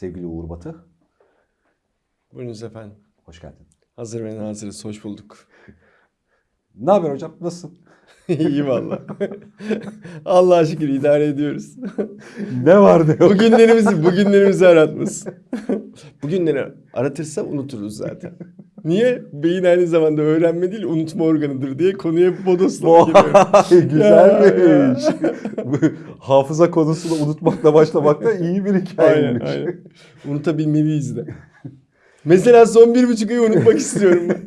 sevgili Uğur Batı. Buyurunuz efendim. Hoş geldin. Hazır ve nazırız. Hoş bulduk. Ne haber hocam? Nasılsın? İyi valla. Allah'a şükür idare ediyoruz. Ne var ne yok? bugünlerimizi, bugünlerimizi aratmasın. Bugünleri aratırsa unuturuz zaten. Niye? Beyin aynı zamanda öğrenme değil unutma organıdır diye konuya bodoslama giriyor. Güzelmiş. Hafıza konusunu unutmakla başlamakta iyi bir Aynen, hikayeymiş. aynen. Unutabilmeliyiz de. Mesela son bir buçuk ayı unutmak istiyorum ben.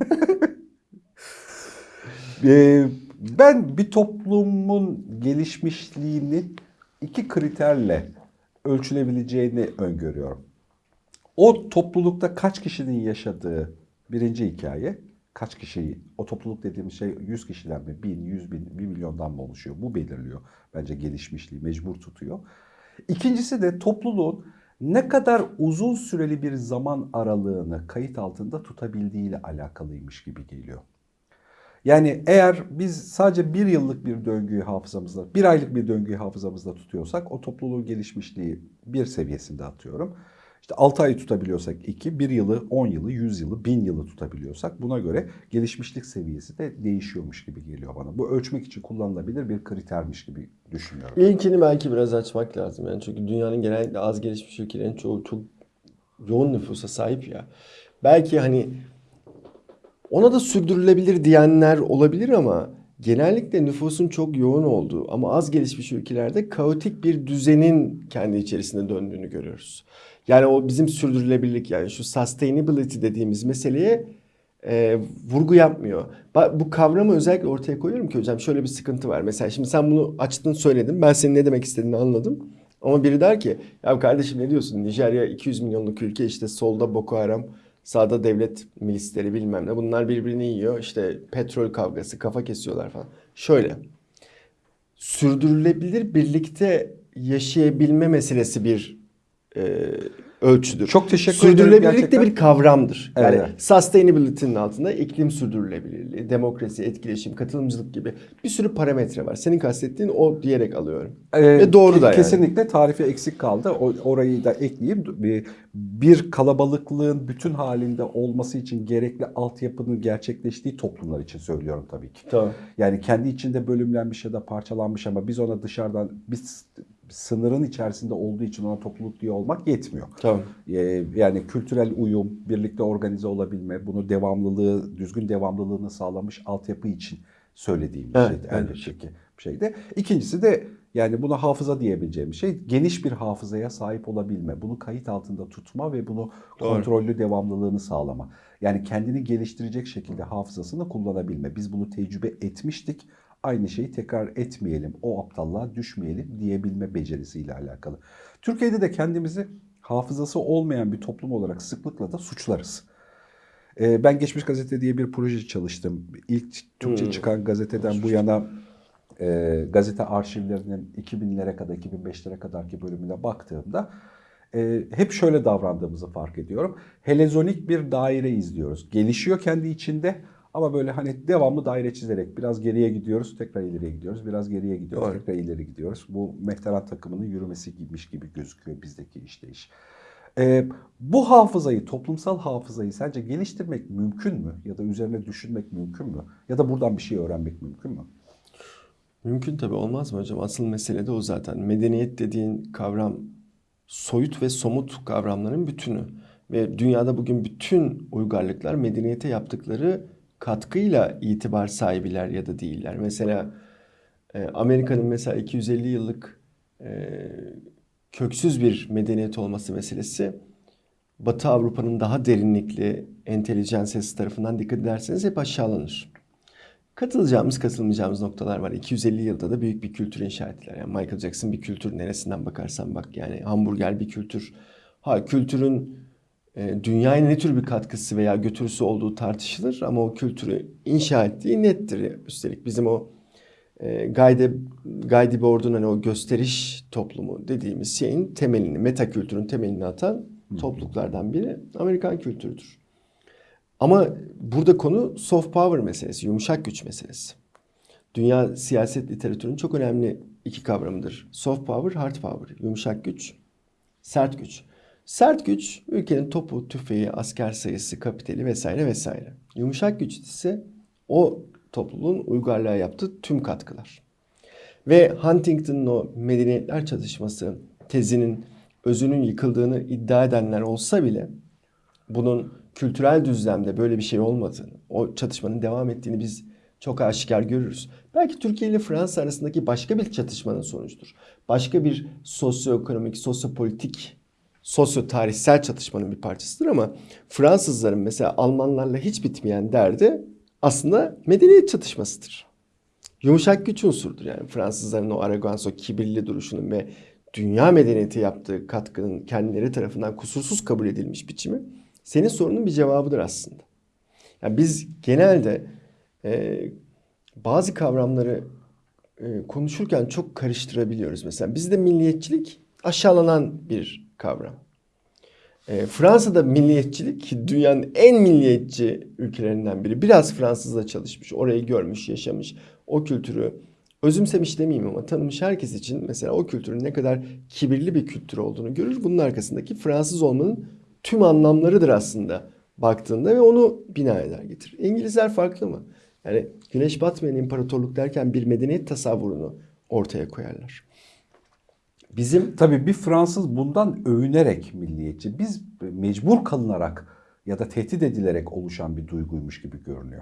Ee, ben bir toplumun gelişmişliğini iki kriterle ölçülebileceğini öngörüyorum. O toplulukta kaç kişinin yaşadığı birinci hikaye. Kaç kişiyi, o topluluk dediğimiz şey 100 kişiden mi, 1000, 100 bin, 1 milyondan mı oluşuyor? Bu belirliyor bence gelişmişliği, mecbur tutuyor. İkincisi de topluluğun ne kadar uzun süreli bir zaman aralığını kayıt altında tutabildiğiyle alakalıymış gibi geliyor. Yani eğer biz sadece bir yıllık bir döngüyü hafızamızda, bir aylık bir döngüyü hafızamızda tutuyorsak o topluluğun gelişmişliği bir seviyesinde atıyorum. İşte 6 ayı tutabiliyorsak 2, 1 yılı, 10 yılı, 100 yılı, 1000 yılı tutabiliyorsak buna göre gelişmişlik seviyesi de değişiyormuş gibi geliyor bana. Bu ölçmek için kullanılabilir bir kritermiş gibi düşünüyorum. İlkini belki biraz açmak lazım yani çünkü dünyanın genellikle az gelişmiş ülkelerin çoğu çok yoğun nüfusa sahip ya. Belki hani ona da sürdürülebilir diyenler olabilir ama genellikle nüfusun çok yoğun olduğu ama az gelişmiş ülkelerde kaotik bir düzenin kendi içerisinde döndüğünü görüyoruz. Yani o bizim sürdürülebilirlik yani şu sustainability dediğimiz meseleye e, vurgu yapmıyor. Bu kavramı özellikle ortaya koyuyorum ki hocam şöyle bir sıkıntı var. Mesela şimdi sen bunu açtın söyledin. Ben senin ne demek istediğini anladım. Ama biri der ki ya kardeşim ne diyorsun? Nijerya 200 milyonluk ülke işte solda Boko Haram, sağda devlet milisleri bilmem ne. Bunlar birbirini yiyor. İşte petrol kavgası, kafa kesiyorlar falan. Şöyle. Sürdürülebilir birlikte yaşayabilme meselesi bir e, ölçüdür. Çok teşekkür ederim Sürdürülebilirlik de bir kavramdır. Yani Evet. sustainability'nin altında iklim sürdürülebilirliği, demokrasi, etkileşim, katılımcılık gibi bir sürü parametre var. Senin kastettiğin o diyerek alıyorum. Ee, Ve doğru da yani. Kesinlikle tarifi eksik kaldı. O, orayı da ekleyeyim. Bir, bir kalabalıklığın bütün halinde olması için gerekli altyapının gerçekleştiği toplumlar için söylüyorum tabii ki. Tamam. Yani kendi içinde bölümlenmiş ya da parçalanmış ama biz ona dışarıdan biz sınırın içerisinde olduğu için ona topluluk diye olmak yetmiyor. Tamam. Ee, Yani kültürel uyum, birlikte organize olabilme, bunu devamlılığı, düzgün devamlılığını sağlamış altyapı için söylediğim bir Evet, şeydi evet. elbette ki bir şeydi. İkincisi de yani buna hafıza diyebileceğim şey geniş bir hafızaya sahip olabilme, bunu kayıt altında tutma ve bunu Doğru. kontrollü devamlılığını sağlama. Yani kendini geliştirecek şekilde hafızasını kullanabilme. Biz bunu tecrübe etmiştik. Aynı şeyi tekrar etmeyelim, o aptallığa düşmeyelim diyebilme becerisiyle alakalı. Türkiye'de de kendimizi hafızası olmayan bir toplum olarak sıklıkla da suçlarız. Ee, Ben Geçmiş Gazete diye bir proje çalıştım. İlk Türkçe Hmm. çıkan gazeteden bu yana e, gazete arşivlerinin 2000'lere kadar, 2005'lere kadarki bölümüne baktığımda e, hep şöyle davrandığımızı fark ediyorum. Helezonik bir daire izliyoruz. Gelişiyor kendi içinde ama böyle hani devamlı daire çizerek biraz geriye gidiyoruz, tekrar ileriye gidiyoruz, biraz geriye gidiyoruz, Doğru. tekrar ileri gidiyoruz. Bu mehteran takımının yürümesi gibiymiş gibi gözüküyor bizdeki işleyiş. Ee, bu hafızayı, toplumsal hafızayı sence geliştirmek mümkün mü? Ya da üzerine düşünmek mümkün mü? Ya da buradan bir şey öğrenmek mümkün mü? Mümkün tabii olmaz mı hocam? Asıl mesele de o zaten. Medeniyet dediğin kavram soyut ve somut kavramların bütünü. Ve dünyada bugün bütün uygarlıklar medeniyete yaptıkları katkıyla itibar sahibiler ya da değiller. Mesela e, Amerika'nın mesela 250 yıllık e, köksüz bir medeniyet olması meselesi Batı Avrupa'nın daha derinlikli entelijansiyası tarafından dikkat ederseniz hep aşağılanır. Katılacağımız, katılmayacağımız noktalar var. 250 yılda da büyük bir kültür inşa ettiler. Yani Michael Jackson bir kültür neresinden bakarsan bak yani hamburger bir kültür. Ha kültürün dünyaya ne tür bir katkısı veya götürüsü olduğu tartışılır ama o kültürü inşa ettiği nettir. Üstelik bizim o e, Guide, Guide Board'un hani o gösteriş toplumu dediğimiz şeyin temelini, meta kültürün temelini atan topluluklardan biri Amerikan kültürüdür. Ama burada konu soft power meselesi, yumuşak güç meselesi. Dünya siyaset literatürünün çok önemli iki kavramıdır. Soft power, hard power. Yumuşak güç, sert güç. Sert güç ülkenin topu, tüfeği, asker sayısı, kapitali vesaire vesaire. Yumuşak güç ise o topluluğun uygarlığa yaptığı tüm katkılar. Ve Huntington'ın o medeniyetler çatışması tezinin özünün yıkıldığını iddia edenler olsa bile bunun kültürel düzlemde böyle bir şey olmadığını, o çatışmanın devam ettiğini biz çok aşikar görürüz. Belki Türkiye ile Fransa arasındaki başka bir çatışmanın sonucudur. Başka bir sosyoekonomik, sosyopolitik, sosyo-tarihsel çatışmanın bir parçasıdır ama Fransızların mesela Almanlarla hiç bitmeyen derdi aslında medeniyet çatışmasıdır. Yumuşak güç unsurdur yani Fransızların o arrogans, o kibirli duruşunun ve dünya medeniyeti yaptığı katkının kendileri tarafından kusursuz kabul edilmiş biçimi senin sorunun bir cevabıdır aslında. Yani biz genelde e, bazı kavramları e, konuşurken çok karıştırabiliyoruz. Mesela bizde milliyetçilik aşağılanan bir kavram. E, Fransa'da milliyetçilik dünyanın en milliyetçi ülkelerinden biri. Biraz Fransızla çalışmış, orayı görmüş, yaşamış, o kültürü özümsemiş demeyeyim ama tanımış herkes için mesela o kültürün ne kadar kibirli bir kültür olduğunu görür. Bunun arkasındaki Fransız olmanın tüm anlamlarıdır aslında baktığında ve onu bina eder getirir. İngilizler farklı mı? Yani güneş batmayan imparatorluk derken bir medeniyet tasavvurunu ortaya koyarlar. Bizim Tabii bir Fransız bundan övünerek milliyetçi. Biz mecbur kalınarak ya da tehdit edilerek oluşan bir duyguymuş gibi görünüyor.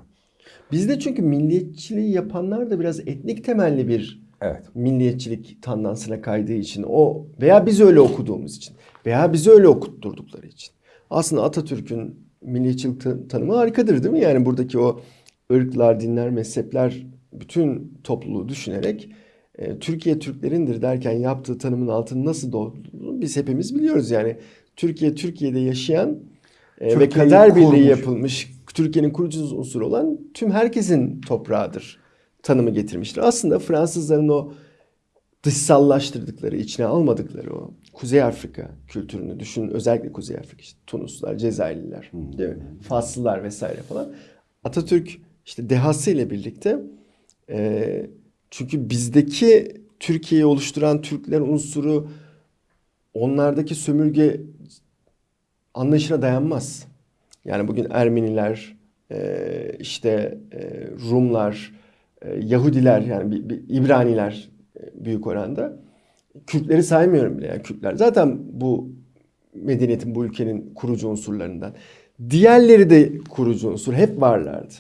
bizde çünkü milliyetçiliği yapanlar da biraz etnik temelli bir Evet. milliyetçilik tandansına kaydığı için o veya biz öyle okuduğumuz için veya bizi öyle okutturdukları için. Aslında Atatürk'ün milliyetçilik ta- tanımı harikadır değil mi? Yani buradaki o ırklar, dinler, mezhepler bütün topluluğu düşünerek Türkiye Türklerindir derken yaptığı tanımın altını nasıl doldurduğunu biz hepimiz biliyoruz. Yani Türkiye Türkiye'de yaşayan e, ve kader birliği kurmuş. yapılmış Türkiye'nin kurucu unsuru olan tüm herkesin toprağıdır tanımı getirmiştir. Aslında Fransızların o dışsallaştırdıkları, içine almadıkları o Kuzey Afrika kültürünü düşün. Özellikle Kuzey Afrika işte Tunuslar, Cezayirliler, değil mi? Faslılar vesaire falan. Atatürk işte dehası ile birlikte e, çünkü bizdeki Türkiye'yi oluşturan Türkler unsuru onlardaki sömürge anlayışına dayanmaz. Yani bugün Ermeniler, e, işte e, Rumlar, e, Yahudiler yani İbraniler büyük oranda. Kürtleri saymıyorum bile. Yani Kürtler zaten bu medeniyetin, bu ülkenin kurucu unsurlarından. Diğerleri de kurucu unsur. Hep varlardı.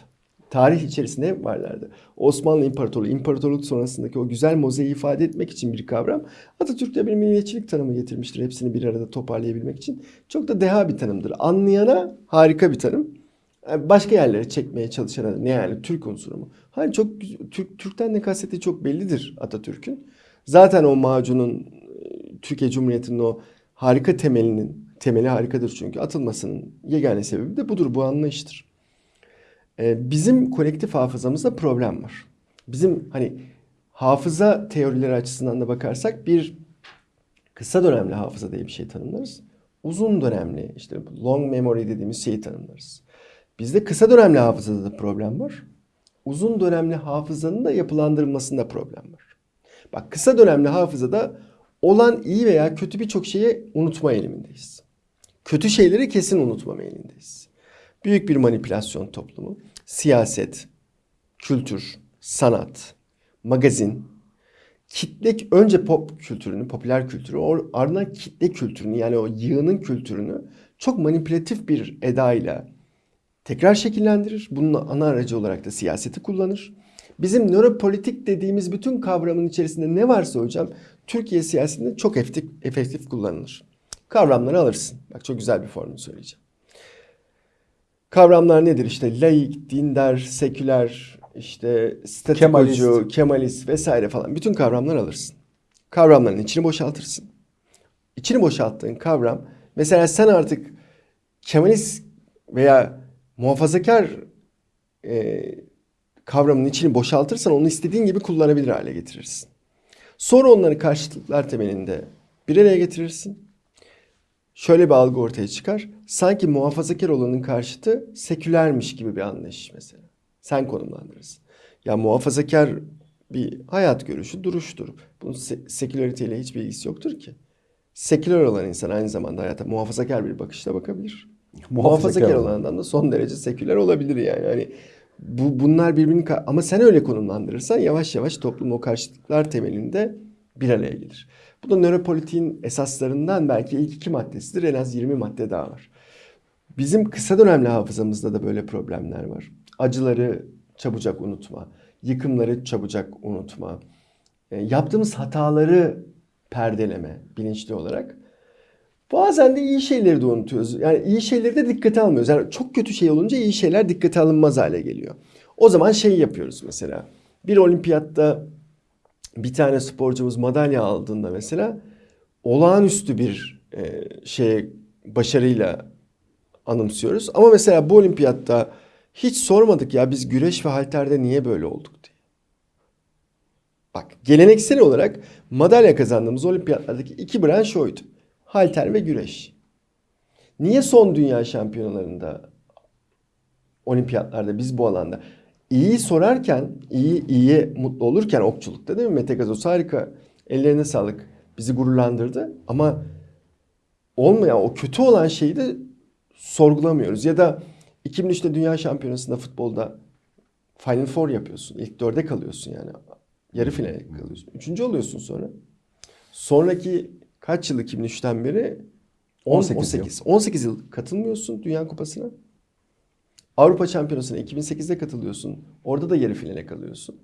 Tarih içerisinde hep varlardı. Osmanlı İmparatorluğu, imparatorluk sonrasındaki o güzel mozaiği ifade etmek için bir kavram. Atatürk de bir milliyetçilik tanımı getirmiştir. Hepsini bir arada toparlayabilmek için. Çok da deha bir tanımdır. Anlayana harika bir tanım. Yani Başka yerlere çekmeye çalışana ne yani Türk unsuru mu? Hayır çok Türk Türk'ten ne kastettiği çok bellidir Atatürk'ün. Zaten o macunun e, Türkiye Cumhuriyeti'nin o harika temelinin temeli harikadır çünkü atılmasının yegane sebebi de budur bu anlayıştır. Ee, bizim kolektif hafızamızda problem var. Bizim hani hafıza teorileri açısından da bakarsak bir kısa dönemli hafıza diye bir şey tanımlarız. Uzun dönemli işte long memory dediğimiz şeyi tanımlarız. Bizde kısa dönemli hafızada da problem var. Uzun dönemli hafızanın da yapılandırılmasında problem var. Bak kısa dönemli hafızada olan iyi veya kötü birçok şeyi unutma eğilimindeyiz. Kötü şeyleri kesin unutma eğilimindeyiz. Büyük bir manipülasyon toplumu, siyaset, kültür, sanat, magazin, kitle önce pop kültürünü, popüler kültürü, ardından kitle kültürünü yani o yığının kültürünü çok manipülatif bir edayla tekrar şekillendirir. Bunun ana aracı olarak da siyaseti kullanır. Bizim nöropolitik dediğimiz bütün kavramın içerisinde ne varsa hocam Türkiye siyasetinde çok efektif, efektif kullanılır. Kavramları alırsın. Bak çok güzel bir formül söyleyeceğim. Kavramlar nedir? İşte laik, dindar, seküler, işte statikocu, Kemalist. kemalist vesaire falan. Bütün kavramlar alırsın. Kavramların içini boşaltırsın. İçini boşalttığın kavram mesela sen artık kemalist veya muhafazakar e, kavramın içini boşaltırsan onu istediğin gibi kullanabilir hale getirirsin. Sonra onları karşıtlıklar temelinde bir araya getirirsin. Şöyle bir algı ortaya çıkar. Sanki muhafazakar olanın karşıtı sekülermiş gibi bir anlayış mesela. Sen konumlandırırsın. Ya muhafazakar bir hayat görüşü, duruştur. Bunun se- sekülariteyle hiçbir ilgisi yoktur ki. seküler olan insan aynı zamanda hayata muhafazakar bir bakışla bakabilir. Muhafazakar Muhafazakar olan. olandan da son derece seküler olabilir yani. Hani bu bunlar birbirini ama sen öyle konumlandırırsan yavaş yavaş toplum o karşıtlıklar temelinde bir araya gelir. Bu da nöropolitiğin esaslarından belki ilk iki maddesidir. En az 20 madde daha var. Bizim kısa dönemli hafızamızda da böyle problemler var. Acıları çabucak unutma, yıkımları çabucak unutma, e, yaptığımız hataları perdeleme bilinçli olarak. Bazen de iyi şeyleri de unutuyoruz. Yani iyi şeyleri de dikkate almıyoruz. Yani çok kötü şey olunca iyi şeyler dikkate alınmaz hale geliyor. O zaman şey yapıyoruz mesela. Bir olimpiyatta bir tane sporcumuz madalya aldığında mesela olağanüstü bir e, şeye başarıyla anımsıyoruz. Ama mesela bu olimpiyatta hiç sormadık ya biz güreş ve halterde niye böyle olduk diye. Bak geleneksel olarak madalya kazandığımız olimpiyatlardaki iki branş oydu. Halter ve güreş. Niye son dünya şampiyonalarında olimpiyatlarda biz bu alanda iyi sorarken, iyi iyiye mutlu olurken okçulukta değil mi? Mete Gazoz harika. Ellerine sağlık. Bizi gururlandırdı ama olmayan o kötü olan şeyi de sorgulamıyoruz. Ya da 2003'te Dünya Şampiyonası'nda futbolda Final Four yapıyorsun. İlk dörde kalıyorsun yani. Yarı finale kalıyorsun. Üçüncü oluyorsun sonra. Sonraki kaç yıl 2003'ten beri? 10, 18 18, yıl. 18. 18 yıl katılmıyorsun Dünya Kupası'na. Avrupa Şampiyonası'na 2008'de katılıyorsun. Orada da yarı finale kalıyorsun.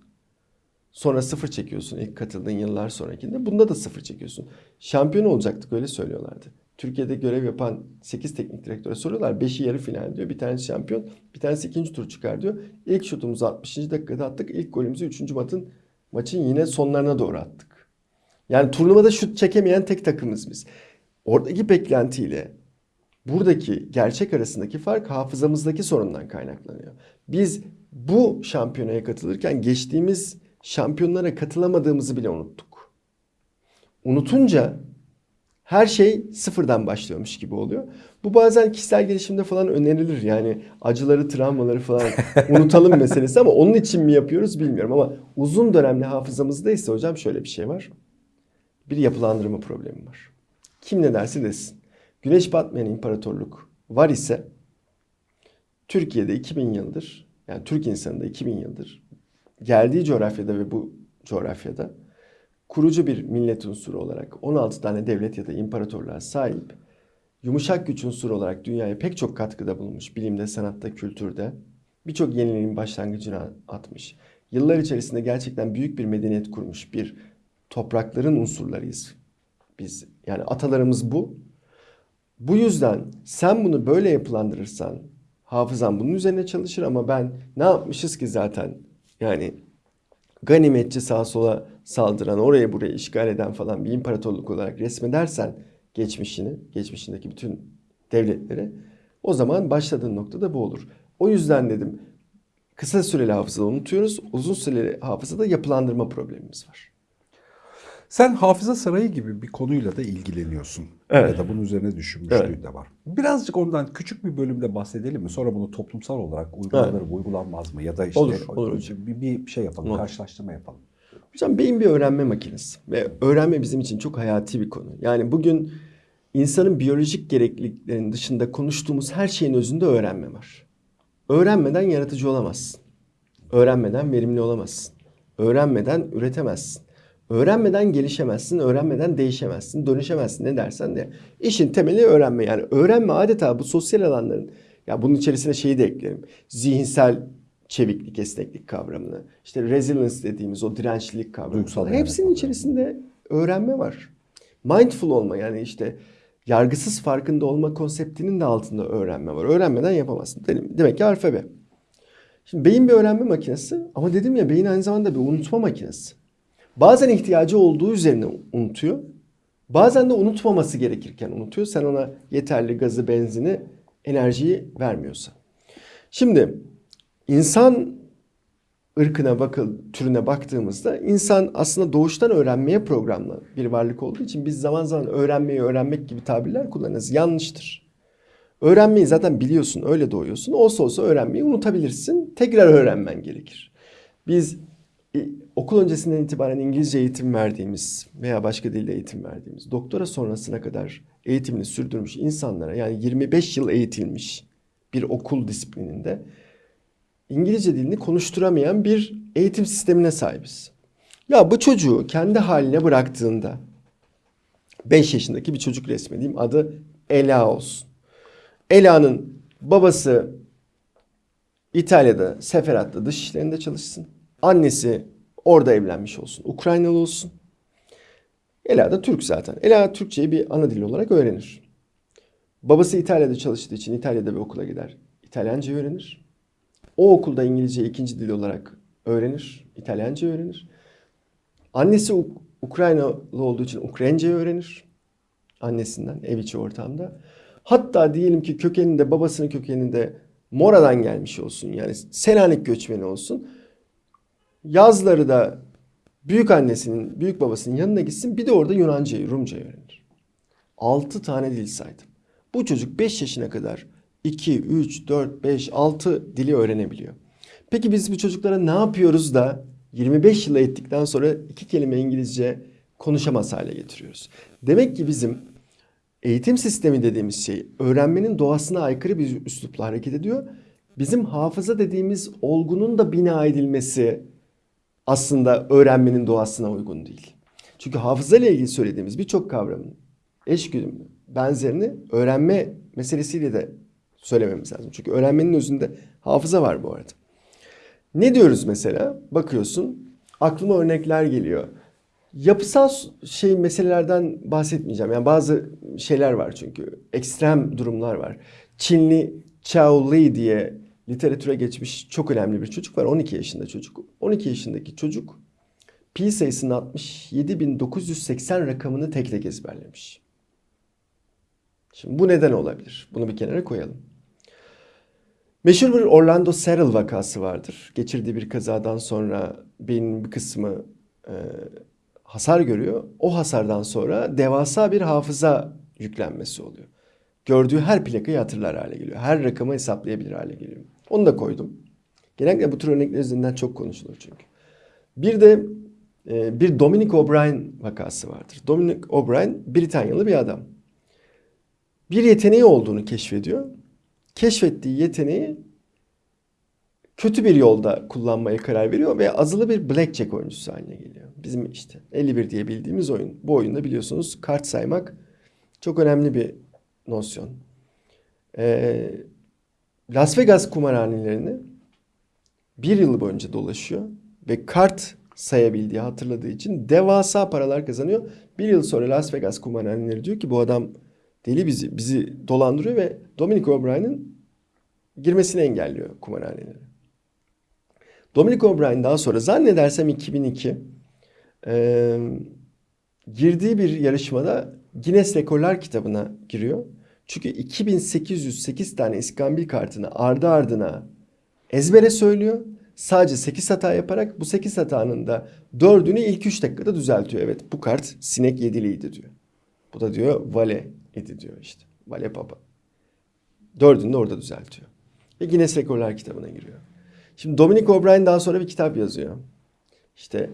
Sonra sıfır çekiyorsun ilk katıldığın yıllar sonrakinde. Bunda da sıfır çekiyorsun. Şampiyon olacaktık öyle söylüyorlardı. Türkiye'de görev yapan 8 teknik direktöre soruyorlar. 5'i yarı final diyor. Bir tanesi şampiyon, bir tanesi ikinci tur çıkar diyor. İlk şutumuzu 60. dakikada attık. İlk golümüzü 3. maçın maçın yine sonlarına doğru attık. Yani turnuvada şut çekemeyen tek takımız biz. Oradaki beklentiyle buradaki gerçek arasındaki fark hafızamızdaki sorundan kaynaklanıyor. Biz bu şampiyonaya katılırken geçtiğimiz şampiyonlara katılamadığımızı bile unuttuk. Unutunca her şey sıfırdan başlıyormuş gibi oluyor. Bu bazen kişisel gelişimde falan önerilir. Yani acıları, travmaları falan unutalım meselesi ama onun için mi yapıyoruz bilmiyorum. Ama uzun dönemli hafızamızda ise hocam şöyle bir şey var. Bir yapılandırma problemi var. Kim ne derse desin. Güneş batmayan imparatorluk var ise Türkiye'de 2000 yıldır yani Türk insanında 2000 yıldır geldiği coğrafyada ve bu coğrafyada kurucu bir millet unsuru olarak 16 tane devlet ya da imparatorluğa sahip yumuşak güç unsuru olarak dünyaya pek çok katkıda bulunmuş bilimde, sanatta, kültürde birçok yeniliğin başlangıcını atmış. Yıllar içerisinde gerçekten büyük bir medeniyet kurmuş bir toprakların unsurlarıyız. Biz yani atalarımız bu. Bu yüzden sen bunu böyle yapılandırırsan hafızan bunun üzerine çalışır ama ben ne yapmışız ki zaten yani ganimetçi sağa sola saldıran, oraya buraya işgal eden falan bir imparatorluk olarak resmedersen geçmişini, geçmişindeki bütün devletleri o zaman başladığın noktada bu olur. O yüzden dedim kısa süreli hafızada unutuyoruz, uzun süreli hafızada yapılandırma problemimiz var. Sen hafıza sarayı gibi bir konuyla da ilgileniyorsun. Evet. Ya da bunun üzerine düşünmüşlüğün Evet. de var. Birazcık ondan küçük bir bölümde bahsedelim mi? Sonra bunu toplumsal olarak uygulanır mı, uygulanmaz mı? Ya da işte Olur, olur bir, bir şey yapalım, Olur. karşılaştırma yapalım. Hocam beyin bir öğrenme makinesi ve öğrenme bizim için çok hayati bir konu. Yani bugün insanın biyolojik gerekliliklerinin dışında konuştuğumuz her şeyin özünde öğrenme var. Öğrenmeden yaratıcı olamazsın. Öğrenmeden verimli olamazsın. Öğrenmeden üretemezsin. Öğrenmeden gelişemezsin, öğrenmeden değişemezsin, dönüşemezsin ne dersen de. İşin temeli öğrenme. Yani öğrenme adeta bu sosyal alanların, ya bunun içerisine şeyi de eklerim. Zihinsel çeviklik, esneklik kavramını, işte resilience dediğimiz o dirençlilik kavramını. Hepsinin içerisinde öğrenme var. Mindful olma yani işte yargısız farkında olma konseptinin de altında öğrenme var. Öğrenmeden yapamazsın. Demek ki alfabe. Şimdi beyin bir öğrenme makinesi ama dedim ya beyin aynı zamanda bir unutma makinesi. Bazen ihtiyacı olduğu üzerine unutuyor. Bazen de unutmaması gerekirken unutuyor. Sen ona yeterli gazı, benzini, enerjiyi vermiyorsa. Şimdi insan ırkına bakıl türüne baktığımızda insan aslında doğuştan öğrenmeye programlı bir varlık olduğu için biz zaman zaman öğrenmeyi öğrenmek gibi tabirler kullanırız. Yanlıştır. Öğrenmeyi zaten biliyorsun, öyle doğuyorsun. Olsa olsa öğrenmeyi unutabilirsin. Tekrar öğrenmen gerekir. Biz okul öncesinden itibaren İngilizce eğitim verdiğimiz veya başka dilde eğitim verdiğimiz, doktora sonrasına kadar eğitimini sürdürmüş insanlara yani 25 yıl eğitilmiş bir okul disiplininde İngilizce dilini konuşturamayan bir eğitim sistemine sahibiz. Ya bu çocuğu kendi haline bıraktığında 5 yaşındaki bir çocuk resmedeyim adı Ela olsun. Ela'nın babası İtalya'da Seferat'ta dış işlerinde çalışsın. Annesi orada evlenmiş olsun. Ukraynalı olsun. Ela da Türk zaten. Ela Türkçeyi bir ana dil olarak öğrenir. Babası İtalya'da çalıştığı için İtalya'da bir okula gider. İtalyanca öğrenir. O okulda İngilizce ikinci dil olarak öğrenir. İtalyanca öğrenir. Annesi Uk- Ukraynalı olduğu için Ukraynaca öğrenir. Annesinden ev içi ortamda. Hatta diyelim ki kökeninde babasının kökeninde Mora'dan gelmiş olsun. Yani Selanik göçmeni olsun. Yazları da büyük annesinin, büyük babasının yanına gitsin. Bir de orada Yunancayı, Rumcayı öğrenir. 6 tane dil saydım. Bu çocuk 5 yaşına kadar 2, 3, 4, 5, 6 dili öğrenebiliyor. Peki biz bu çocuklara ne yapıyoruz da 25 yıl eğittikten sonra iki kelime İngilizce konuşamaz hale getiriyoruz? Demek ki bizim eğitim sistemi dediğimiz şey öğrenmenin doğasına aykırı bir üslupla hareket ediyor. Bizim hafıza dediğimiz olgunun da bina edilmesi aslında öğrenmenin doğasına uygun değil. Çünkü hafıza ile ilgili söylediğimiz birçok kavramın eşgüdümlü benzerini öğrenme meselesiyle de söylememiz lazım. Çünkü öğrenmenin özünde hafıza var bu arada. Ne diyoruz mesela? Bakıyorsun aklıma örnekler geliyor. Yapısal şey meselelerden bahsetmeyeceğim. Yani bazı şeyler var çünkü. Ekstrem durumlar var. Çinli Chao Li diye literatüre geçmiş çok önemli bir çocuk var. 12 yaşında çocuk. 12 yaşındaki çocuk pi sayısının 67.980 rakamını tek tek ezberlemiş. Şimdi bu neden olabilir? Bunu bir kenara koyalım. Meşhur bir Orlando Searle vakası vardır. Geçirdiği bir kazadan sonra beynin bir kısmı e, hasar görüyor. O hasardan sonra devasa bir hafıza yüklenmesi oluyor. Gördüğü her plakayı hatırlar hale geliyor. Her rakamı hesaplayabilir hale geliyor. Onu da koydum. Genellikle bu tür örnekler üzerinden çok konuşulur çünkü. Bir de e, bir Dominic O'Brien vakası vardır. Dominic O'Brien Britanyalı bir adam. Bir yeteneği olduğunu keşfediyor. Keşfettiği yeteneği kötü bir yolda kullanmaya karar veriyor ve azılı bir blackjack oyuncusu haline geliyor. Bizim işte 51 diye bildiğimiz oyun. Bu oyunda biliyorsunuz kart saymak çok önemli bir nosyon. Ee, Las Vegas kumarhanelerini bir yıl boyunca dolaşıyor ve kart sayabildiği, hatırladığı için devasa paralar kazanıyor. Bir yıl sonra Las Vegas kumarhaneleri diyor ki bu adam deli bizi, bizi dolandırıyor ve Dominic O'Brien'in girmesini engelliyor kumarhanelere. Dominic O'Brien daha sonra zannedersem 2002 e, girdiği bir yarışmada Guinness Rekorlar kitabına giriyor. Çünkü 2808 tane iskambil kartını ardı ardına ezbere söylüyor. Sadece 8 hata yaparak bu 8 hatanın da 4'ünü ilk 3 dakikada düzeltiyor. Evet bu kart sinek yediliydi diyor. Bu da diyor vale idi diyor işte. Vale papa. Dördünü de orada düzeltiyor. Ve Guinness Rekorlar kitabına giriyor. Şimdi Dominic O'Brien daha sonra bir kitap yazıyor. İşte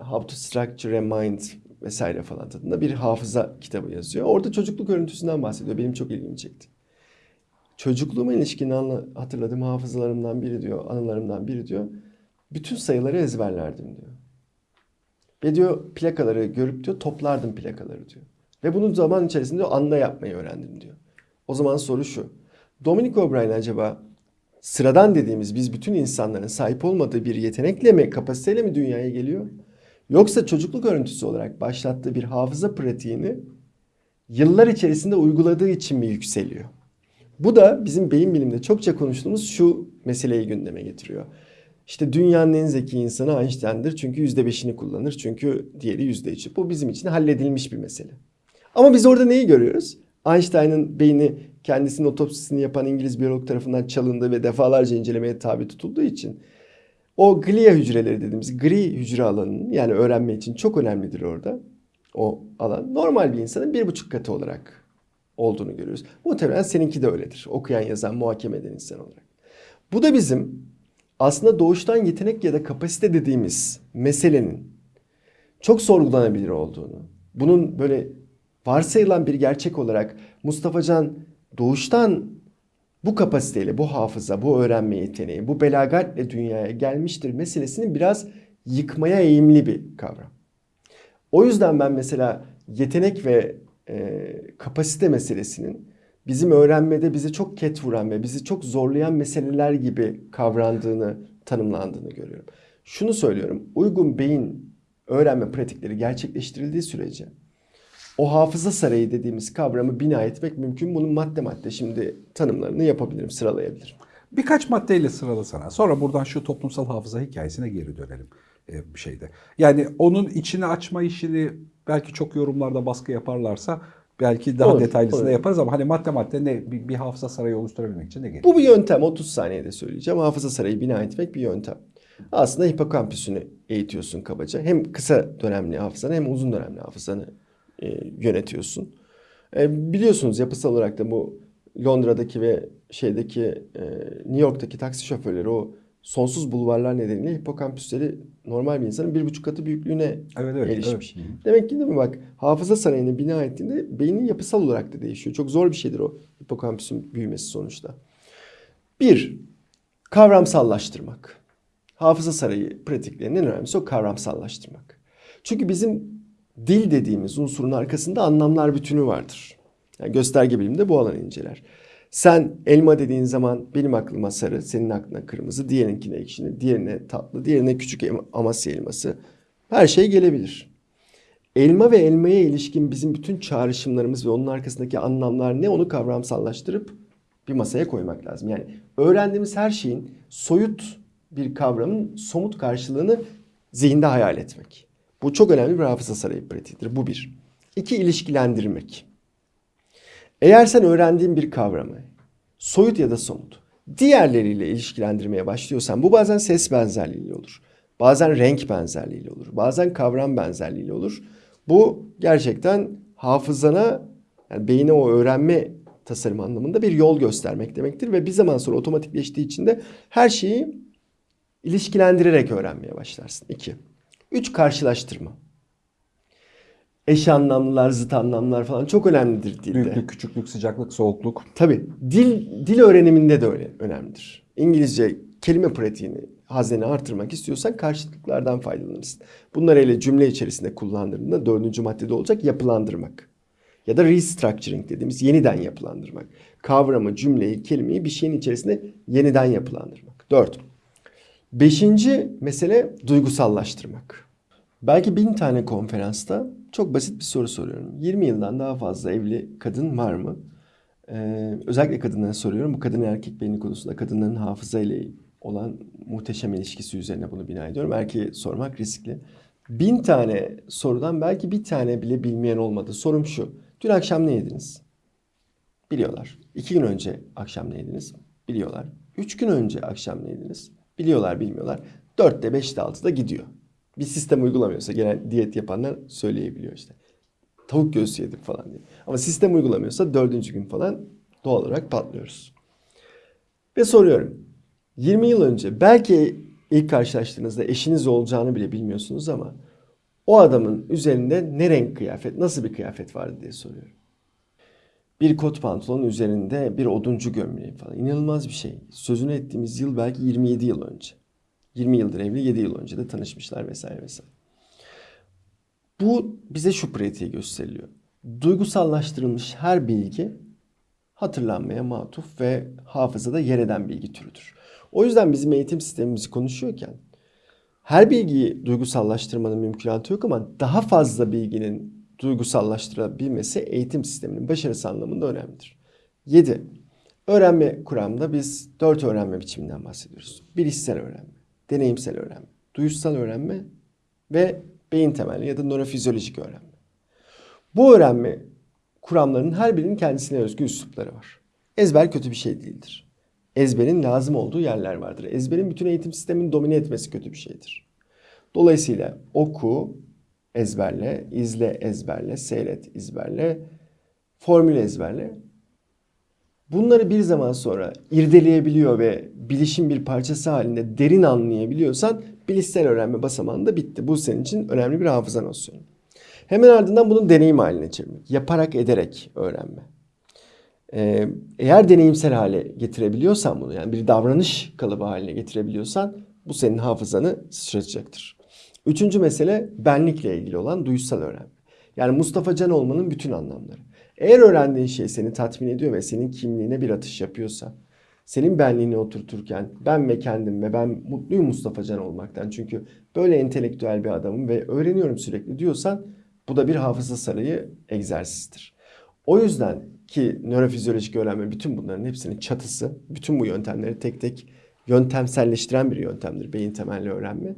How to Structure a Mind vesaire falan tadında bir hafıza kitabı yazıyor. Orada çocukluk örüntüsünden bahsediyor. Benim çok ilgimi çekti. Çocukluğuma ilişkin anla, hatırladığım hafızalarımdan biri diyor, anılarımdan biri diyor. Bütün sayıları ezberlerdim diyor. Ve diyor plakaları görüp diyor toplardım plakaları diyor. Ve bunu zaman içerisinde diyor, anda yapmayı öğrendim diyor. O zaman soru şu. Dominic O'Brien acaba sıradan dediğimiz biz bütün insanların sahip olmadığı bir yetenekle mi, kapasiteyle mi dünyaya geliyor? Yoksa çocukluk örüntüsü olarak başlattığı bir hafıza pratiğini yıllar içerisinde uyguladığı için mi yükseliyor? Bu da bizim beyin biliminde çokça konuştuğumuz şu meseleyi gündeme getiriyor. İşte dünyanın en zeki insanı Einstein'dır çünkü %5'ini kullanır çünkü diğeri %3'ü. Bu bizim için halledilmiş bir mesele. Ama biz orada neyi görüyoruz? Einstein'ın beyni kendisinin otopsisini yapan İngiliz biyolog tarafından çalındı ve defalarca incelemeye tabi tutulduğu için o glia hücreleri dediğimiz gri hücre alanının yani öğrenme için çok önemlidir orada. O alan normal bir insanın bir buçuk katı olarak olduğunu görüyoruz. Muhtemelen seninki de öyledir. Okuyan, yazan, muhakeme eden insan olarak. Bu da bizim aslında doğuştan yetenek ya da kapasite dediğimiz meselenin çok sorgulanabilir olduğunu, bunun böyle varsayılan bir gerçek olarak Mustafa Can doğuştan bu kapasiteyle, bu hafıza, bu öğrenme yeteneği, bu belagatle dünyaya gelmiştir meselesini biraz yıkmaya eğimli bir kavram. O yüzden ben mesela yetenek ve e, kapasite meselesinin bizim öğrenmede bize çok ket vuran ve bizi çok zorlayan meseleler gibi kavrandığını, tanımlandığını görüyorum. Şunu söylüyorum, uygun beyin öğrenme pratikleri gerçekleştirildiği sürece o hafıza sarayı dediğimiz kavramı bina etmek mümkün. Bunun madde madde şimdi tanımlarını yapabilirim, sıralayabilirim. Birkaç maddeyle sıralasana. Sonra buradan şu toplumsal hafıza hikayesine geri dönelim e, bir şeyde. Yani onun içini açma işini belki çok yorumlarda baskı yaparlarsa belki daha Olur, detaylısını olur. yaparız ama hani madde madde ne bir, bir hafıza sarayı oluşturabilmek için ne gerekiyor? Bu bir yöntem. 30 saniyede söyleyeceğim. Hafıza sarayı bina etmek bir yöntem. Aslında hipokampüsünü eğitiyorsun kabaca. Hem kısa dönemli hafızanı hem uzun dönemli hafızanı e, yönetiyorsun. E, biliyorsunuz yapısal olarak da bu Londra'daki ve şeydeki e, New York'taki taksi şoförleri o sonsuz bulvarlar nedeniyle hipokampüsleri normal bir insanın bir buçuk katı büyüklüğüne Evet, evet, gelişmiş. evet. Demek ki değil mi bak hafıza sarayını bina ettiğinde beynin yapısal olarak da değişiyor. Çok zor bir şeydir o hipokampüsün büyümesi sonuçta. Bir, kavramsallaştırmak. Hafıza sarayı pratiklerinin en önemlisi o kavramsallaştırmak. Çünkü bizim dil dediğimiz unsurun arkasında anlamlar bütünü vardır. Yani gösterge bilimde bu alanı inceler. Sen elma dediğin zaman benim aklıma sarı, senin aklına kırmızı, diğerinkine ekşini, diğerine tatlı, diğerine küçük amasya elması. Her şey gelebilir. Elma ve elmaya ilişkin bizim bütün çağrışımlarımız ve onun arkasındaki anlamlar ne onu kavramsallaştırıp bir masaya koymak lazım. Yani öğrendiğimiz her şeyin soyut bir kavramın somut karşılığını zihinde hayal etmek. Bu çok önemli bir hafıza sarayı pratiğidir. Bu bir. İki, ilişkilendirmek. Eğer sen öğrendiğin bir kavramı soyut ya da somut diğerleriyle ilişkilendirmeye başlıyorsan bu bazen ses benzerliğiyle olur. Bazen renk benzerliğiyle olur. Bazen kavram benzerliğiyle olur. Bu gerçekten hafızana yani beyine o öğrenme tasarım anlamında bir yol göstermek demektir ve bir zaman sonra otomatikleştiği için de her şeyi ilişkilendirerek öğrenmeye başlarsın. İki. Üç karşılaştırma. Eş anlamlılar, zıt anlamlar falan çok önemlidir dilde. Büyüklük, küçüklük, sıcaklık, soğukluk. Tabii dil dil öğreniminde de öyle önemlidir. İngilizce kelime pratiğini, hazneni artırmak istiyorsan karşılıklardan faydalanırsın. Bunlar hele cümle içerisinde kullandığında dördüncü maddede olacak yapılandırmak. Ya da restructuring dediğimiz yeniden yapılandırmak. Kavramı, cümleyi, kelimeyi bir şeyin içerisinde yeniden yapılandırmak. Dört. Beşinci mesele duygusallaştırmak. Belki bin tane konferansta çok basit bir soru soruyorum. 20 yıldan daha fazla evli kadın var mı? Ee, özellikle kadınlara soruyorum. Bu kadın erkek beyni konusunda kadınların hafıza ile olan muhteşem ilişkisi üzerine bunu bina ediyorum. Erkeğe sormak riskli. Bin tane sorudan belki bir tane bile bilmeyen olmadı. Sorum şu. Dün akşam ne yediniz? Biliyorlar. İki gün önce akşam ne yediniz? Biliyorlar. Üç gün önce akşam ne yediniz? Biliyorlar, bilmiyorlar. Dörtte, beşte, altıda gidiyor. Bir sistem uygulamıyorsa genel diyet yapanlar söyleyebiliyor işte. Tavuk göğsü yedim falan diye. Ama sistem uygulamıyorsa dördüncü gün falan doğal olarak patlıyoruz. Ve soruyorum. 20 yıl önce belki ilk karşılaştığınızda eşiniz olacağını bile bilmiyorsunuz ama o adamın üzerinde ne renk kıyafet, nasıl bir kıyafet vardı diye soruyorum. Bir kot pantolon üzerinde bir oduncu gömleği falan. İnanılmaz bir şey. Sözünü ettiğimiz yıl belki 27 yıl önce. 20 yıldır evli, 7 yıl önce de tanışmışlar vesaire vesaire. Bu bize şu pratiği gösteriliyor. Duygusallaştırılmış her bilgi hatırlanmaya matuf ve hafızada yer eden bilgi türüdür. O yüzden bizim eğitim sistemimizi konuşuyorken her bilgiyi duygusallaştırmanın mümkünatı yok ama daha fazla bilginin duygusallaştırabilmesi eğitim sisteminin başarısı anlamında önemlidir. 7. Öğrenme kuramında biz 4 öğrenme biçiminden bahsediyoruz. Bilişsel öğrenme, deneyimsel öğrenme, duyuşsal öğrenme ve beyin temelli ya da nörofizyolojik öğrenme. Bu öğrenme kuramlarının her birinin kendisine özgü üslupları var. Ezber kötü bir şey değildir. Ezberin lazım olduğu yerler vardır. Ezberin bütün eğitim sistemini domine etmesi kötü bir şeydir. Dolayısıyla oku, ezberle, izle, ezberle, seyret, ezberle, formül ezberle. Bunları bir zaman sonra irdeleyebiliyor ve bilişim bir parçası halinde derin anlayabiliyorsan bilişsel öğrenme basamağında bitti. Bu senin için önemli bir hafıza nosyonu. Hemen ardından bunu deneyim haline çevirmek. Yaparak ederek öğrenme. Ee, eğer deneyimsel hale getirebiliyorsan bunu yani bir davranış kalıbı haline getirebiliyorsan bu senin hafızanı sıçratacaktır. Üçüncü mesele benlikle ilgili olan duysal öğrenme. Yani Mustafa Can olmanın bütün anlamları. Eğer öğrendiğin şey seni tatmin ediyor ve senin kimliğine bir atış yapıyorsa, senin benliğini oturturken ben ve kendim ve ben mutluyum Mustafa Can olmaktan. Çünkü böyle entelektüel bir adamım ve öğreniyorum sürekli diyorsan bu da bir hafıza sarayı egzersizdir. O yüzden ki nörofizyolojik öğrenme bütün bunların hepsinin çatısı, bütün bu yöntemleri tek tek yöntemselleştiren bir yöntemdir beyin temelli öğrenme.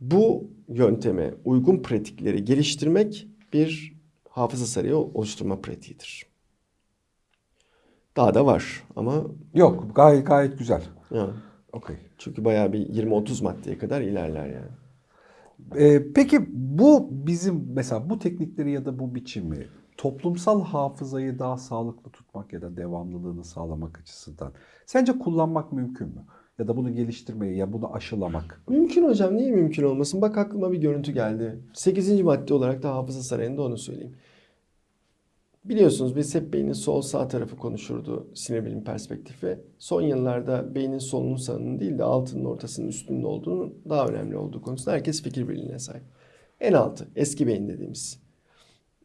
Bu yönteme uygun pratikleri geliştirmek bir hafıza sarayı oluşturma pratiğidir. Daha da var ama Yok gayet gayet güzel. ya, Okey. çünkü bayağı bir 20-30 maddeye kadar ilerler yani. Ee, peki bu bizim mesela bu teknikleri ya da bu biçimi toplumsal hafızayı daha sağlıklı tutmak ya da devamlılığını sağlamak açısından sence kullanmak mümkün mü? Ya da bunu geliştirmeyi ya bunu aşılamak. Mümkün hocam niye mümkün olmasın? Bak aklıma bir görüntü geldi. 8. madde olarak da hafıza sarayında onu söyleyeyim. Biliyorsunuz biz hep beynin sol sağ tarafı konuşurdu sinir bilim perspektifi. Son yıllarda beynin solunun sağının değil de altının ortasının üstünün olduğunu daha önemli olduğu konusunda herkes fikir birliğine sahip. En altı eski beyin dediğimiz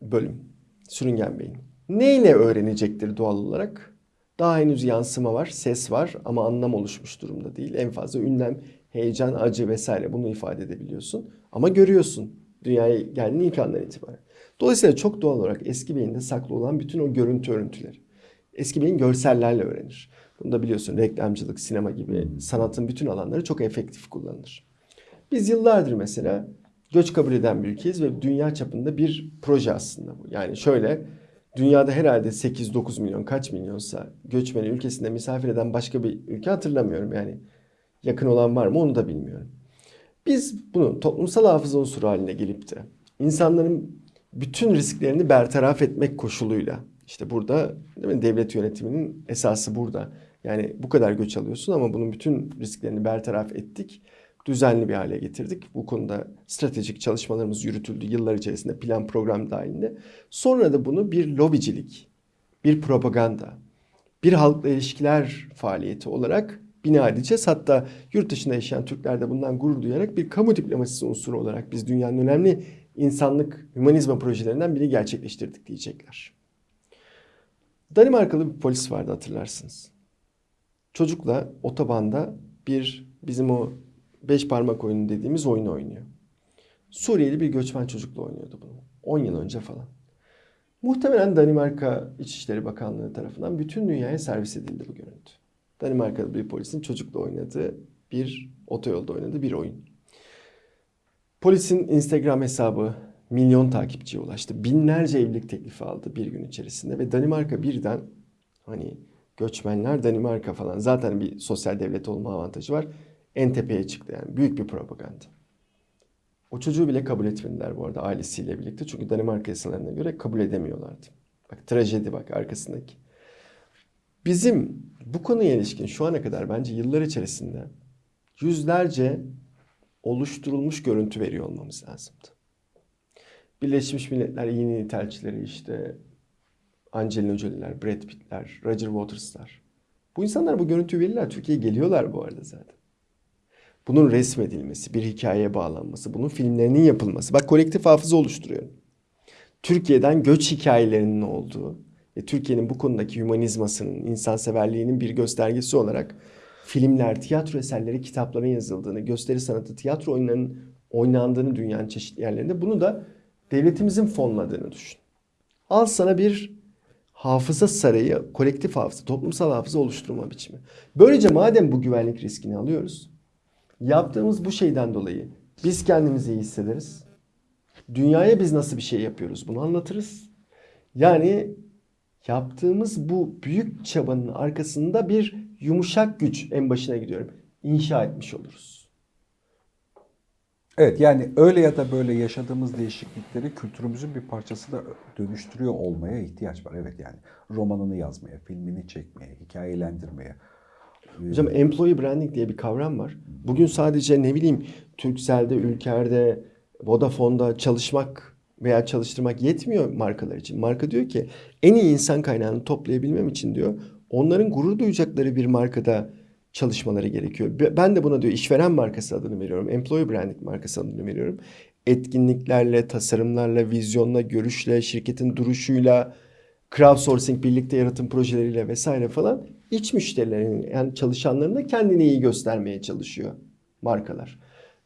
bölüm sürüngen beyin. Neyle öğrenecektir doğal olarak? Daha henüz yansıma var, ses var ama anlam oluşmuş durumda değil. En fazla ünlem, heyecan, acı vesaire bunu ifade edebiliyorsun. Ama görüyorsun dünyaya geldiğin ilk andan itibaren. Dolayısıyla çok doğal olarak eski beyinde saklı olan bütün o görüntü örüntüleri. Eski beyin görsellerle öğrenir. Bunu da biliyorsun reklamcılık, sinema gibi sanatın bütün alanları çok efektif kullanılır. Biz yıllardır mesela göç kabul eden bir ülkeyiz ve dünya çapında bir proje aslında bu. Yani şöyle dünyada herhalde 8-9 milyon kaç milyonsa göçmeni ülkesinde misafir eden başka bir ülke hatırlamıyorum. Yani yakın olan var mı onu da bilmiyorum. Biz bunu toplumsal hafıza unsuru haline gelip de insanların bütün risklerini bertaraf etmek koşuluyla işte burada değil mi, devlet yönetiminin esası burada. Yani bu kadar göç alıyorsun ama bunun bütün risklerini bertaraf ettik. Düzenli bir hale getirdik. Bu konuda stratejik çalışmalarımız yürütüldü yıllar içerisinde plan program dahilinde. Sonra da bunu bir lobicilik, bir propaganda, bir halkla ilişkiler faaliyeti olarak bina edeceğiz. Hatta yurt dışında yaşayan Türkler de bundan gurur duyarak bir kamu diplomasisi unsuru olarak biz dünyanın önemli insanlık, hümanizma projelerinden biri gerçekleştirdik diyecekler. Danimarkalı bir polis vardı hatırlarsınız. Çocukla otobanda bir bizim o beş parmak oyunu dediğimiz oyunu oynuyor. Suriyeli bir göçmen çocukla oynuyordu bunu. 10 yıl önce falan. Muhtemelen Danimarka İçişleri Bakanlığı tarafından bütün dünyaya servis edildi bu görüntü. Danimarkalı bir polisin çocukla oynadığı bir otoyolda oynadığı bir oyun. Polisin Instagram hesabı milyon takipçiye ulaştı. Binlerce evlilik teklifi aldı bir gün içerisinde ve Danimarka birden hani göçmenler Danimarka falan zaten bir sosyal devlet olma avantajı var. En tepeye çıktı yani büyük bir propaganda. O çocuğu bile kabul etmediler bu arada ailesiyle birlikte. Çünkü Danimarka yasalarına göre kabul edemiyorlardı. Bak trajedi bak arkasındaki. Bizim bu konuya ilişkin şu ana kadar bence yıllar içerisinde yüzlerce oluşturulmuş görüntü veriyor olmamız lazımdı. Birleşmiş Milletler yeni nitelçileri işte Angelina Jolie'ler, Brad Pitt'ler, Roger Waters'lar. Bu insanlar bu görüntüyü verirler. Türkiye'ye geliyorlar bu arada zaten. Bunun resmedilmesi, bir hikayeye bağlanması, bunun filmlerinin yapılması. Bak kolektif hafıza oluşturuyorum. Türkiye'den göç hikayelerinin olduğu ve Türkiye'nin bu konudaki hümanizmasının, insanseverliğinin bir göstergesi olarak filmler, tiyatro eserleri, kitapların yazıldığını, gösteri sanatı, tiyatro oyunlarının oynandığını dünyanın çeşitli yerlerinde bunu da devletimizin fonladığını düşün. Al sana bir hafıza sarayı, kolektif hafıza, toplumsal hafıza oluşturma biçimi. Böylece madem bu güvenlik riskini alıyoruz, yaptığımız bu şeyden dolayı biz kendimizi iyi hissederiz. Dünyaya biz nasıl bir şey yapıyoruz bunu anlatırız. Yani yaptığımız bu büyük çabanın arkasında bir yumuşak güç en başına gidiyorum. İnşa etmiş oluruz. Evet yani öyle ya da böyle yaşadığımız değişiklikleri kültürümüzün bir parçasına dönüştürüyor olmaya ihtiyaç var. Evet yani romanını yazmaya, filmini çekmeye, hikayelendirmeye. Hocam employee branding diye bir kavram var. Bugün sadece ne bileyim Turkcell'de, Ülker'de, Vodafone'da çalışmak veya çalıştırmak yetmiyor markalar için. Marka diyor ki en iyi insan kaynağını toplayabilmem için diyor onların gurur duyacakları bir markada çalışmaları gerekiyor. Be- Ben de buna diyor işveren markası adını veriyorum. Employee branding markası adını veriyorum. Etkinliklerle, tasarımlarla, vizyonla, görüşle, şirketin duruşuyla, crowdsourcing, birlikte yaratım projeleriyle vesaire falan iç müşterilerin yani çalışanların da kendini iyi göstermeye çalışıyor markalar.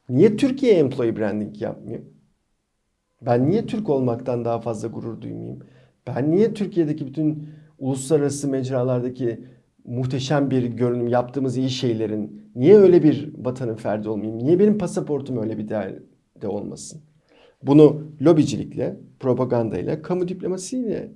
Niye Türkiye employee branding yapmıyor? Ben niye Türk olmaktan daha fazla gurur duymayayım? Ben niye Türkiye'deki bütün uluslararası mecralardaki muhteşem bir görünüm yaptığımız iyi şeylerin niye öyle bir vatanın ferdi olmayayım? Niye benim pasaportum öyle bir değerde olmasın? Bunu lobicilikle, propagandayla, kamu diplomasiyle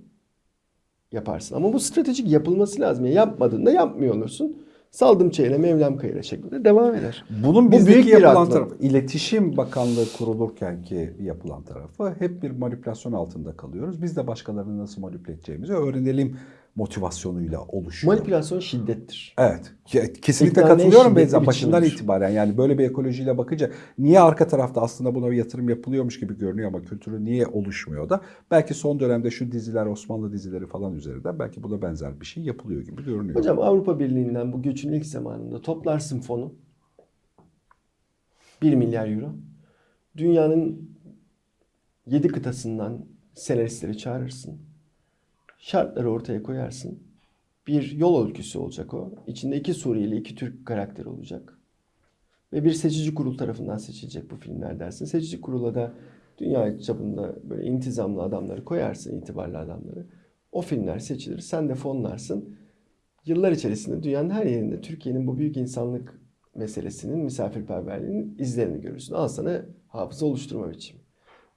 yaparsın. Ama bu stratejik yapılması lazım. Yani yapmadığında yapmıyor olursun. Saldım çeyre, Mevlam kayıra şeklinde devam eder. Bunun Bu büyük bir yapılan tarafı, iletişim bakanlığı kurulurken ki yapılan tarafı hep bir manipülasyon altında kalıyoruz. Biz de başkalarını nasıl manipüle edeceğimizi öğrenelim motivasyonuyla oluşuyor. Manipülasyon şiddettir. Evet. ke- Kesinlikle İkna ne katılıyorum Beyza. Başından itibaren yani böyle bir ekolojiyle bakınca niye arka tarafta aslında buna bir yatırım yapılıyormuş gibi görünüyor ama kültürü niye oluşmuyor da belki son dönemde şu diziler Osmanlı dizileri falan üzerinden belki buna benzer bir şey yapılıyor gibi görünüyor. Hocam Avrupa Birliği'nden bu göçün ilk zamanında toplarsın fonu. 1 milyar euro. Dünyanın 7 kıtasından senaristleri çağırırsın. Şartları ortaya koyarsın. Bir yol öyküsü olacak o. İçinde iki Suriyeli, iki Türk karakter olacak. Ve bir seçici kurul tarafından seçilecek bu filmler dersin. Seçici kurula da dünya çapında böyle intizamlı adamları koyarsın, itibarlı adamları. O filmler seçilir. Sen de fonlarsın. Yıllar içerisinde dünyanın her yerinde Türkiye'nin bu büyük insanlık meselesinin, misafirperverliğinin izlerini görürsün. Al sana hafıza oluşturma biçimi.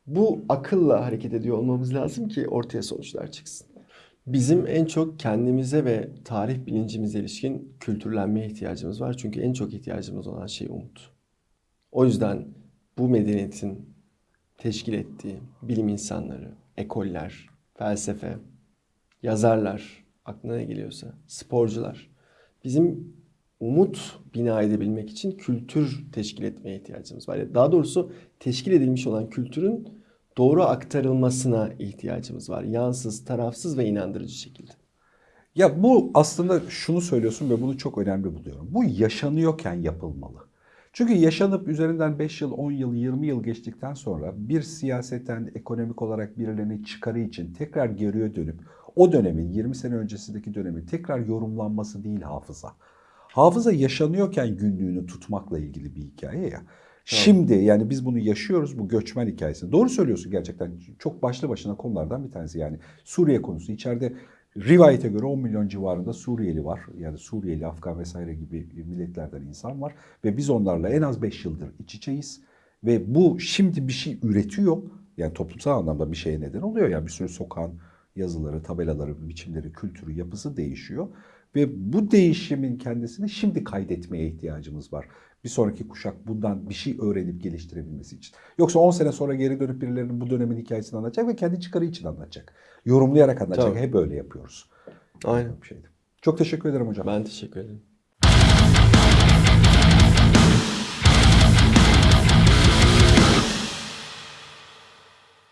Bu akılla hareket ediyor olmamız lazım ki ortaya sonuçlar çıksın. Bizim en çok kendimize ve tarih bilincimize ilişkin kültürlenmeye ihtiyacımız var. Çünkü en çok ihtiyacımız olan şey umut. O yüzden bu medeniyetin teşkil ettiği bilim insanları, ekoller, felsefe, yazarlar, aklına ne geliyorsa, sporcular. Bizim umut bina edebilmek için kültür teşkil etmeye ihtiyacımız var. Daha doğrusu teşkil edilmiş olan kültürün doğru aktarılmasına ihtiyacımız var. Yansız, tarafsız ve inandırıcı şekilde. Ya bu aslında şunu söylüyorsun ve bunu çok önemli buluyorum. Bu yaşanıyorken yapılmalı. Çünkü yaşanıp üzerinden 5 yıl, 10 yıl, 20 yıl geçtikten sonra bir siyaseten, ekonomik olarak birilerinin çıkarı için tekrar geriye dönüp o dönemin 20 sene öncesindeki dönemin tekrar yorumlanması değil hafıza. Hafıza yaşanıyorken günlüğünü tutmakla ilgili bir hikaye ya. Şimdi yani biz bunu yaşıyoruz bu göçmen hikayesini. Doğru söylüyorsun gerçekten. Çok başlı başına konulardan bir tanesi yani. Suriye konusu. içeride rivayete göre 10 milyon civarında Suriyeli var. Yani Suriyeli, Afgan vesaire gibi milletlerden insan var. Ve biz onlarla en az 5 yıldır iç içeyiz. Ve bu şimdi bir şey üretiyor. Yani toplumsal anlamda bir şeye neden oluyor. Yani bir sürü sokağın yazıları, tabelaları, biçimleri, kültürü, yapısı değişiyor. Ve bu değişimin kendisini şimdi kaydetmeye ihtiyacımız var. Bir sonraki kuşak bundan bir şey öğrenip geliştirebilmesi için. Yoksa 10 sene sonra geri dönüp birilerinin bu dönemin hikayesini anlatacak ve kendi çıkarı için anlatacak. Yorumlayarak anlatacak. Tabii. Hep öyle yapıyoruz. Aynen. Bir şeydi. Çok teşekkür ederim hocam. Ben teşekkür ederim.